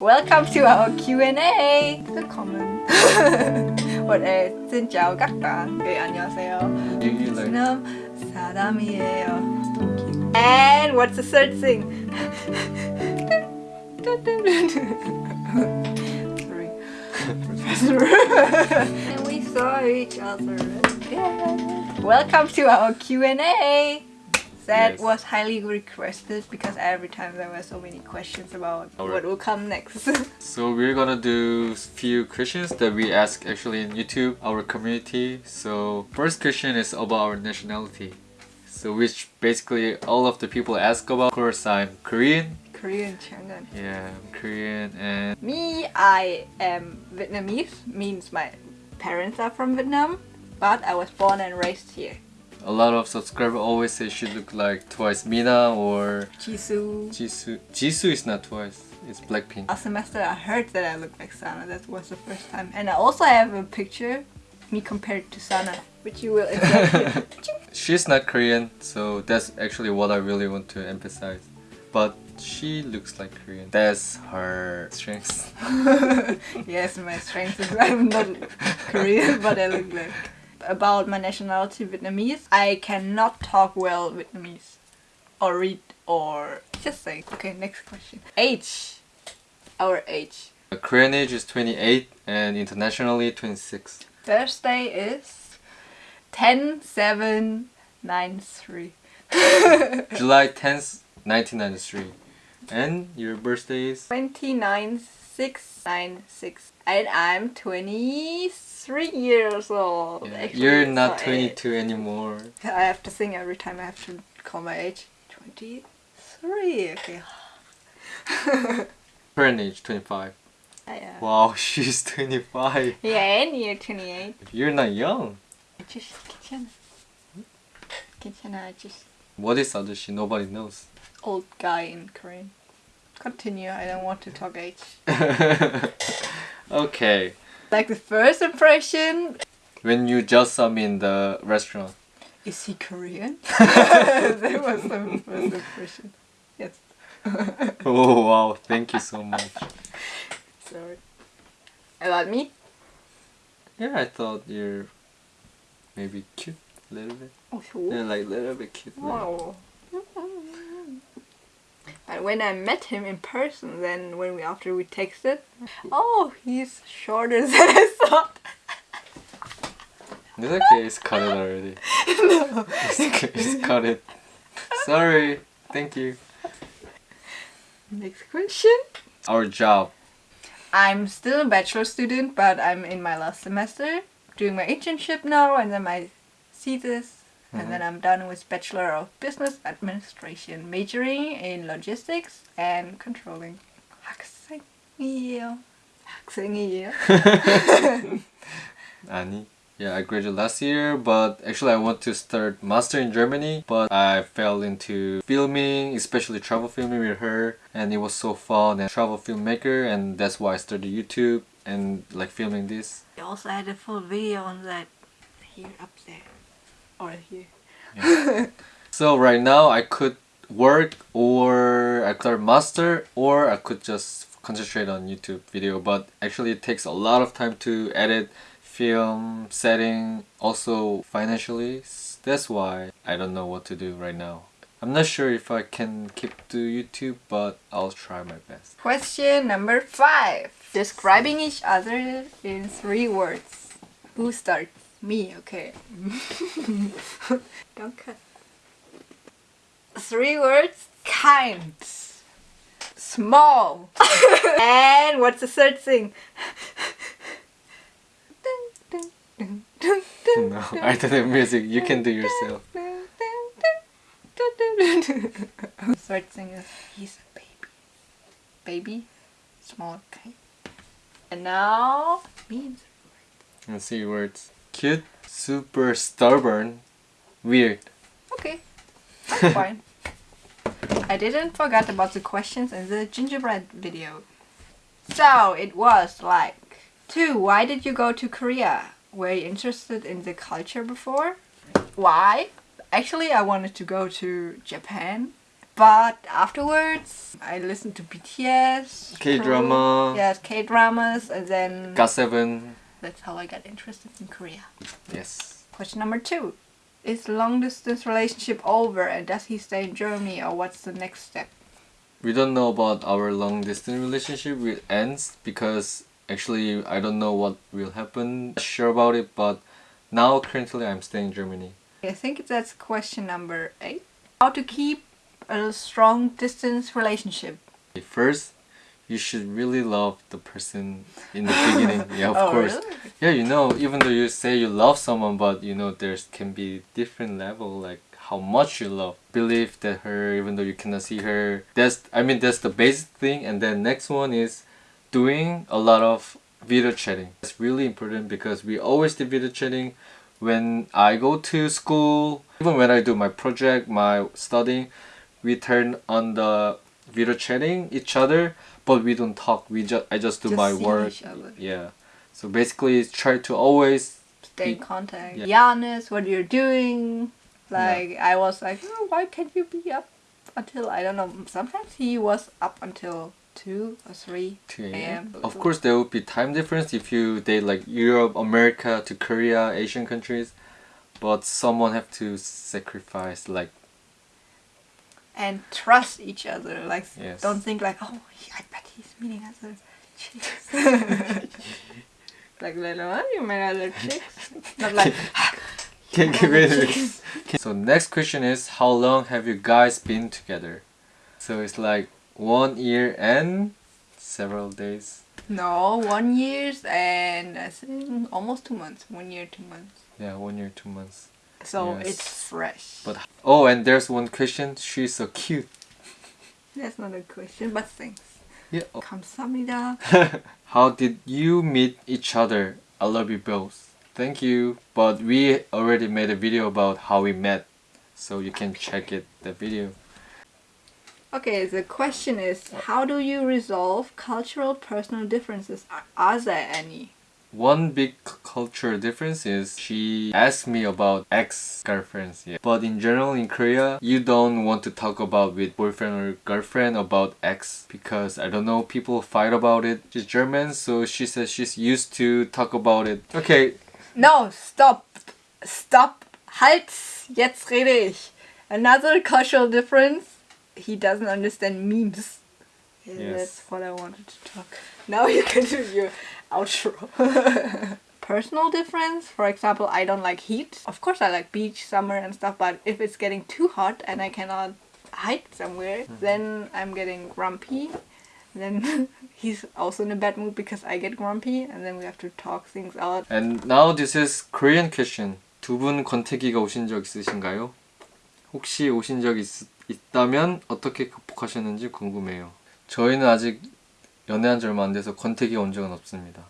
Welcome to our Q&A. Willkommen. What is xin chào các bạn. Okay, 안녕하세요. You, you like 저는 사람이에요. And what's the third thing? Sorry. Professor. and we saw each other. Yeah. Welcome to our Q&A. That Yes. was highly requested because every time there were so many questions about Alright. what will come next. So we're gonna do few questions that we ask actually in YouTube, our community. So first question is about our nationality. So which basically all of the people ask about. Of course I'm Korean. Korean Chang'an. Yeah, I'm Korean and Me, I am Vietnamese, means my parents are from Vietnam, but I was born and raised here. A lot of subscribers always say she look like twice Mina or Jisoo. Jisoo. Jisoo is not twice. It's Blackpink. Last semester I heard that I look like Sana, that was the first time. And I also have a picture, me compared to Sana, which you will enjoy. She's not Korean, so that's actually what I really want to emphasize. But she looks like Korean. That's her strength. yes, my strength is I'm not Korean, but I look like. About my nationality, Vietnamese, I cannot talk well Vietnamese, or read, or just say. Okay, next question. Age. Our age. The Korean age is 28 and internationally 26. Thursday is 10 7 9 3. July 10th, 1993. And your birthday is? 29 6 9 6 And I'm 23 years old. Yeah, Actually, You're it's not not 22 anymore. I have to think every time I have to call my age. 23. Okay. Current age 25. I, uh, Wow, she's 25. Yeah, and you're 28. You're not young. Just 괜찮아. 괜찮아. Just What is ajushi? Nobody knows. old guy in Korean. Continue. I don't want to talk age. okay. Like the first impression, When you just saw me in the restaurant. is he Korean? that was the first impression. Yes. Oh wow, thank you so much. Sorry. About me? Yeah, I thought you're maybe cute a little bit. Oh, sure. Yeah, like a little bit cute. Wow. But when I met him in person, then when we after we texted, oh, he's shorter than I thought. It's okay, it's cut it already. no. It's, it's cut it. Sorry, thank you. Next question. Our job. I'm still a bachelor student, but I'm in my last semester, doing my internship now, and then my thesis, and then I'm done with Bachelor of Business Administration, majoring in logistics and controlling. 학생이에요. 학생이에요. Ani. Yeah, I graduated last year, but actually I want to start master in Germany, but I fell into filming, especially travel filming with her, and it was so fun and travel filmmaker, and that's why I started YouTube and like filming this. I also had a full video on that here up there, or here. So right now I could work or I could start master or I could just concentrate on YouTube video but actually it takes a lot of time to edit film setting also financially that's why I don't know what to do right now I'm not sure if I can keep to YouTube but I'll try my best Question number five. Describing each other in three words. Who starts? Me, okay. Don't cut. Three words. Kind. Small. and what's the third thing? no I don't have music you can do yourself Third thing is he's a baby. Baby, small, okay. And now means let's see words cute super stubborn weird okay. That's fine. I didn't forget about the questions in the gingerbread video. So it was like two. Why did you go to Korea? Were you interested in the culture before? Why? Actually, I wanted to go to Japan But afterwards, I listened to BTS, K-drama. yes, K dramas, and then got7 that's how I got interested in Korea. yes Question number two: Is long distance relationship over, and does he stay in Germany, or what's the next step? we don't know about our long distance relationship will ends because actually I don't know what will happen Not sure about it but now currently I'm staying in Germany I think that's question number eight. How to keep a strong distance relationship? first you should really love the person in the beginning. Yeah of oh, course. really? yeah you know even though you say you love someone but you know there can be different level like how much you love. Believe that her even though you cannot see her. That's i mean that's the basic thing. And then next one is doing a lot of video chatting. It's really important because we always do video chatting when i go to school. Even when i do my project my studying we turn on the video chatting each other but we don't talk we just i just do Just my work yeah so basically try to always Stay in contact. yeah. Giannis, what you're doing? Like I was like, oh, why can't you be up until I don't know? Sometimes he was up until two or three 2 a.m. a.m. Of course, there would be time difference if you date like Europe, America to Korea, Asian countries, but someone have to sacrifice like and trust each other. Like Yes. don't think like, oh, he- I bet he's meeting other chicks. like later on, you met other chicks. Not like can't get rid of it. So next question is how long have you guys been together? So it's like one year and several days. no one years and I think almost two months. One year, two months. Yeah, one year, two months So Yes. it's fresh. But oh, and there's one question. She's so cute. That's not a question, but thanks. Yeah. oh. 감사합니다. How did you meet each other? I love you both. Thank you. But we already made a video about how we met. So you can check it, the video. Okay, the question is how do you resolve cultural personal differences? Are, are there any? One big cultural difference is she asked me about ex-girlfriends. Yeah. But in general in Korea, you don't want to talk about with boyfriend or girlfriend about ex because I don't know, people fight about it. She's German, so she says she's used to talk about it. Okay, No, stop. Stop. Halt. Jetzt rede ich. Another cultural difference. He doesn't understand memes. Yes. That's what I wanted to talk. Now you can do your outro. Personal difference, for example, I don't like heat. Of course, I like beach, summer, and stuff, but if it's getting too hot and I cannot hide somewhere, then I'm getting grumpy. Then he's also in a bad mood because I get grumpy, and then we have to talk things out. And now this is Korean question. 두 분 권태기가 오신 적 있으신가요? 혹시 오신 적 있, 있다면 어떻게 극복하셨는지 궁금해요. 저희는 아직 연애한 지 얼마 안 돼서 권태기가 온 적은 없습니다.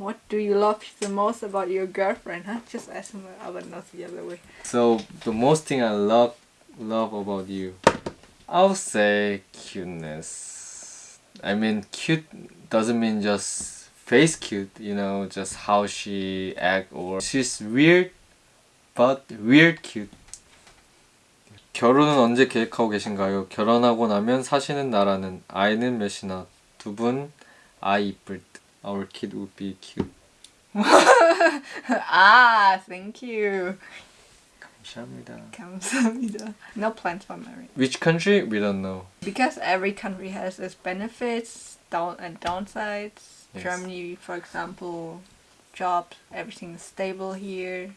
What do you love the most about your girlfriend? Huh? Just ask him about not the other way. So the most thing I love love about you, I'll say cuteness. I mean, cute doesn't mean just face cute. You know, just how she act or she's weird, but weird cute. 결혼은 언제 계획하고 계신가요? 결혼하고 나면 사시는 나라는 아이는 몇이나? 두 분 아이 이쁠 듯. Our kid would be cute. ah, thank you. 감사합니다. 감사합니다. No plans for marriage. Which country? We don't know. Because every country has its benefits down and downsides. Yes. Germany, for example, jobs, everything is stable here.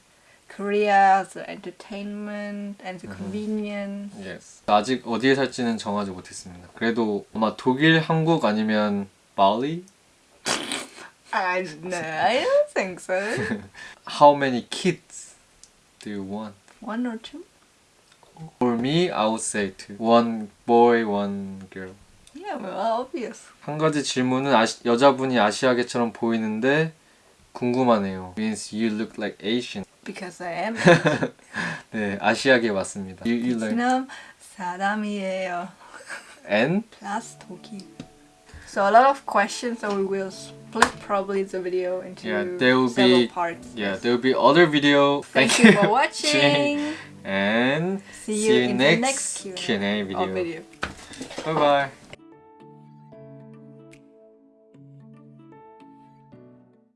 Korea, the entertainment and the Mhm. convenience. Yes. 아직 어디에 살지는 정하지 못했습니다. 그래도 아마 독일, 한국 아니면 발리? I, no, I don't think so. How many kids do you want? One or two? For me, I would say two. One boy, one girl. Yeah, well, obvious. 한 가지 질문은 아시, 여자분이 아시아계처럼 보이는데 궁금하네요. Means you look like Asian. because I am. 네, 아시아계 왔습니다. You, you 베트남 사람이에요. And? Plus 독일. So a lot of questions, so we will split probably the video into yeah, there will several be, parts. Yeah, there will be other video. Thank, Thank you for watching. and see you, see you in next, the next Q&A video. video. Bye bye.